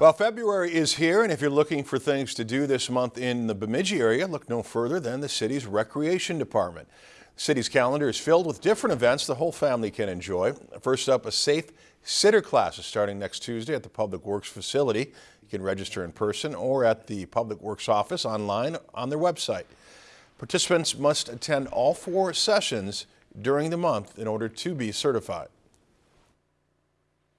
Well, February is here, and if you're looking for things to do this month in the Bemidji area, look no further than the city's recreation department. The city's calendar is filled with different events the whole family can enjoy. First up, a safe sitter class is starting next Tuesday at the Public Works facility. You can register in person or at the Public Works office online on their website. Participants must attend all four sessions during the month in order to be certified.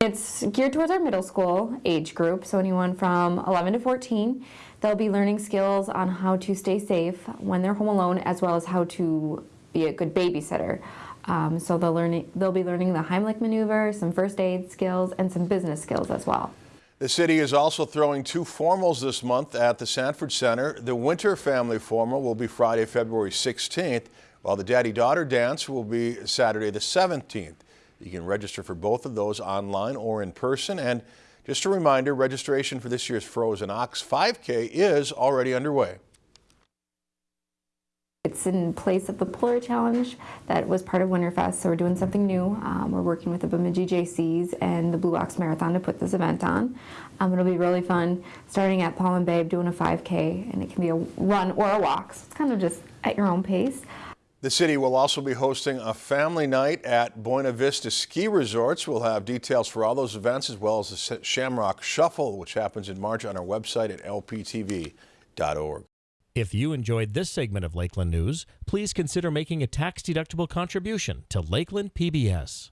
It's geared towards our middle school age group, so anyone from 11 to 14. They'll be learning skills on how to stay safe when they're home alone, as well as how to be a good babysitter. Um, so they'll, learn, they'll be learning the Heimlich maneuver, some first aid skills, and some business skills as well. The city is also throwing two formals this month at the Sanford Center. The Winter Family Formal will be Friday, February 16th, while the Daddy-Daughter Dance will be Saturday the 17th. You can register for both of those online or in person. And just a reminder, registration for this year's Frozen Ox 5K is already underway. It's in place of the Polar Challenge that was part of Winterfest, so we're doing something new. Um, we're working with the Bemidji Jaycees and the Blue Ox Marathon to put this event on. Um, it'll be really fun, starting at Paul and Babe, doing a 5K, and it can be a run or a walk, so it's kind of just at your own pace. The city will also be hosting a family night at Buena Vista Ski Resorts. We'll have details for all those events as well as the Shamrock Shuffle, which happens in March on our website at lptv.org. If you enjoyed this segment of Lakeland News, please consider making a tax-deductible contribution to Lakeland PBS.